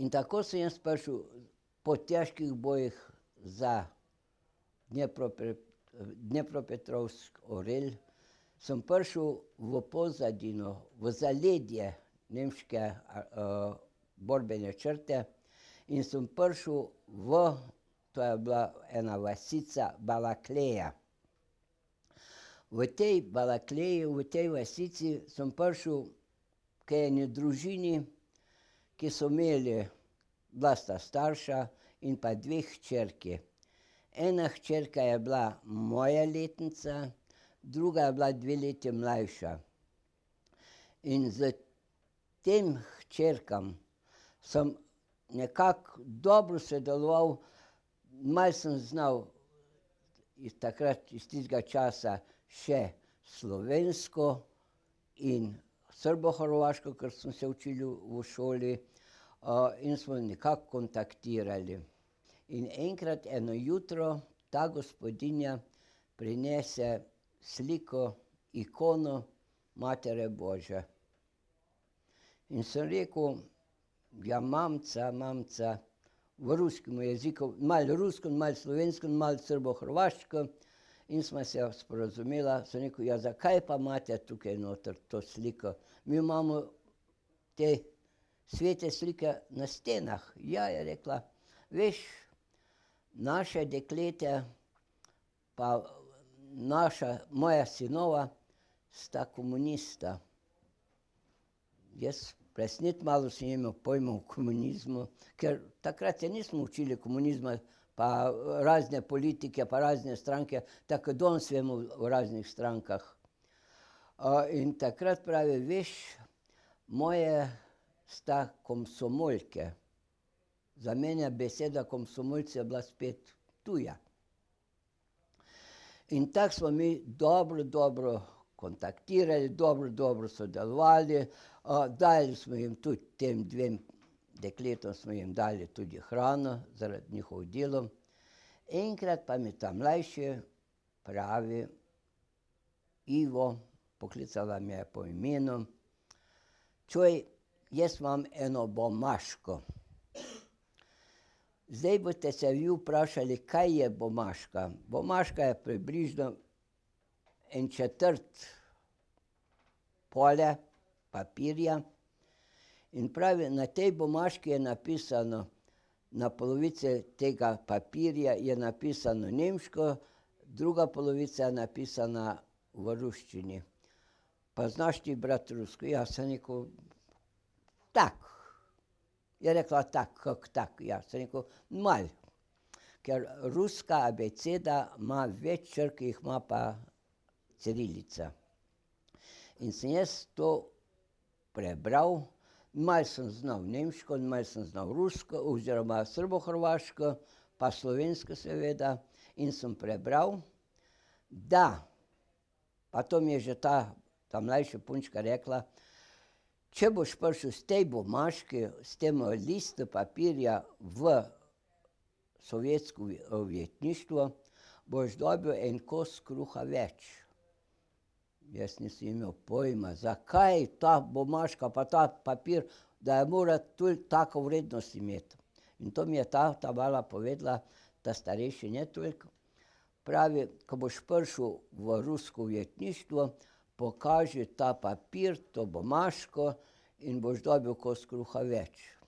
In tako sem jaz prišel po težkih bojih za Dnepropetrovsk, Orel, sem prišel v Pozadino, v zaledje nemške borbene črte in sem prišel v, to je bila ena vasica Balakleja. V tej Balakleji, v tej vasici sem prišel k eni družini, ki so imeli, bila sta starša in pa dve hčerki. Ena hčerka je bila moja letnica, druga je bila dve leti mlajša. In s tem hčerkam sem nekako dobro sodeloval, malo sem znal iz takrat, iz tistega časa še slovensko in srbohrvaško, ker smo se učili v šoli, in smo nekako kontaktirali. In enkrat eno jutro ta gospodinja prinese sliko, ikono Matere božje. In sem rekel: "Ja, mamica, mamica," v ruskem jeziku, malo rusko, malo slovensko, malo srbohrvaško, in sva se sporazumela, sem rekel: "Ja, zakaj pa imate tukaj noter to sliko? Mi imamo te svete slike na stenah." "Ja," je rekla, "veš, naša dekleta pa naša, moja sinova sta komunista." Jaz presnet malo sem imel pojma o komunizmu, ker takrat se nismo učili komunizma pa razne politike pa razne stranke, tako kot danes vemo o raznih strankah. in takrat pravi: "Veš, moje sta komsomolke." Za mene beseda komsomolec je bila spet tuja. In tako smo mi dobro, dobro kontaktirali, dobro, dobro sodelovali, dajali smo jim tudi tem dvem dekletom smo jim dali tudi hrano zaradi njihovih delov. Enkrat pa mi ta mlajši pravi: "Ivo," poklicala me je po imenu, "čuj, jaz imam eno bomaško." Zdaj boste se vi vprašali, kaj je bomaška. Bomaška je približno en četrt pole papirja in pravi, na tej bomaški je napisano, na polovici tega papirja je napisano nemško, druga polovica je napisana v ruščini. "Pa znaš ti brati rusko?" "Ja," sem rekel, "tako." Je rekla: "Tako, kako tako?" "Ja," sem rekel, "malo." Ker ruska abeceda ima več črk, jih ima pa cirilica. In sem jaz to prebral, malo sem znal nemško in malo sem znal rusko oziroma srbohrvaško pa slovensko seveda, in sem prebral, da, pa to mi je že ta ta mlajša punčka rekla: "Če boš prišel s tej bomaški, s tem listom papirja v sovjetsko ujetništvo, boš dobil en kos kruha več." Jaz nisem imel pojma, zakaj ta bomaška pa ta papir, da mora tako vrednost imeti. In to mi je ta ta mala povedala, ta starejši ne toliko, pravi: "Ko boš prišel v rusko ujetništvo, pokaži ta papir, to bomaško, in boš dobil kos kruha več."